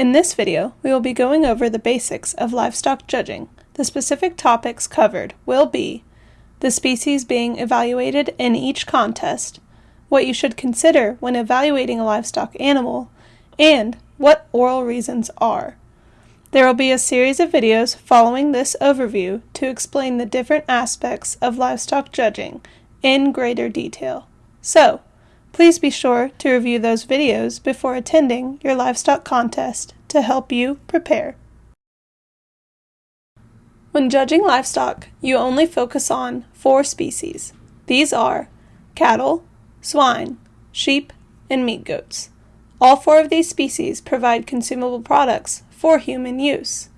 In this video, we will be going over the basics of livestock judging. The specific topics covered will be the species being evaluated in each contest, what you should consider when evaluating a livestock animal, and what oral reasons are. There will be a series of videos following this overview to explain the different aspects of livestock judging in greater detail. So, please be sure to review those videos before attending your livestock contest to help you prepare. When judging livestock, you only focus on four species. These are cattle, swine, sheep, and meat goats. All four of these species provide consumable products for human use.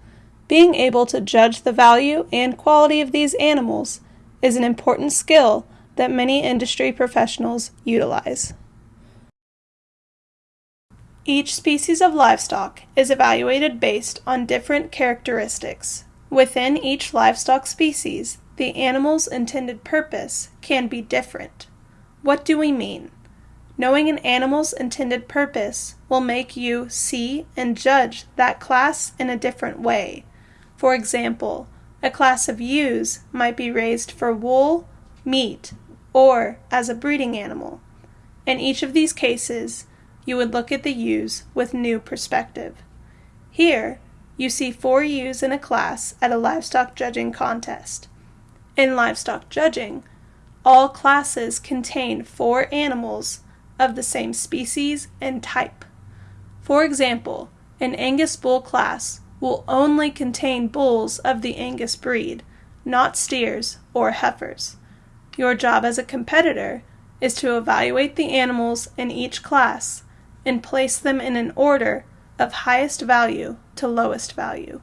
Being able to judge the value and quality of these animals is an important skill that many industry professionals utilize. Each species of livestock is evaluated based on different characteristics. Within each livestock species, the animal's intended purpose can be different. What do we mean? Knowing an animal's intended purpose will make you see and judge that class in a different way. For example, a class of ewes might be raised for wool, meat, or as a breeding animal. In each of these cases, you would look at the ewes with new perspective. Here, you see four ewes in a class at a livestock judging contest. In livestock judging, all classes contain four animals of the same species and type. For example, an Angus bull class will only contain bulls of the Angus breed, not steers or heifers. Your job as a competitor is to evaluate the animals in each class and place them in an order of highest value to lowest value.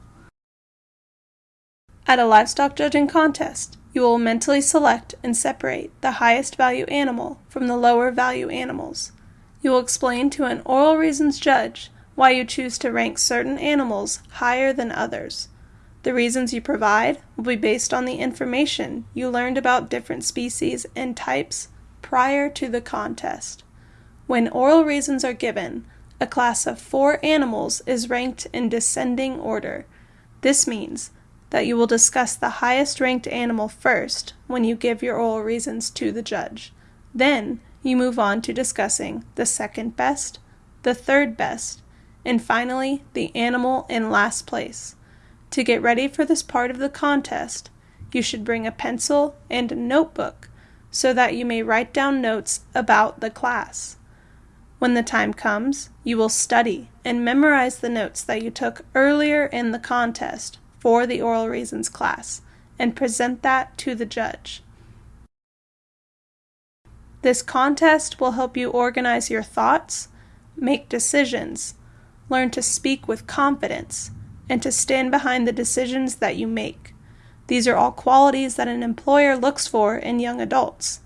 At a livestock judging contest, you will mentally select and separate the highest value animal from the lower value animals. You will explain to an oral reasons judge why you choose to rank certain animals higher than others. The reasons you provide will be based on the information you learned about different species and types prior to the contest. When oral reasons are given, a class of four animals is ranked in descending order. This means that you will discuss the highest ranked animal first when you give your oral reasons to the judge. Then you move on to discussing the second best, the third best, and finally the animal in last place. To get ready for this part of the contest, you should bring a pencil and a notebook so that you may write down notes about the class. When the time comes, you will study and memorize the notes that you took earlier in the contest for the oral reasons class and present that to the judge. This contest will help you organize your thoughts, make decisions, learn to speak with confidence, and to stand behind the decisions that you make. These are all qualities that an employer looks for in young adults.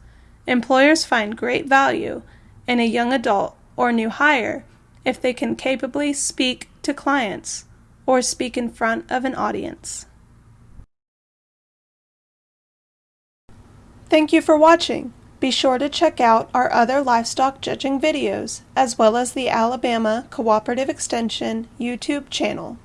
Employers find great value in a young adult or new hire if they can capably speak to clients or speak in front of an audience. Thank you for watching. Be sure to check out our other livestock judging videos, as well as the Alabama Cooperative Extension YouTube channel.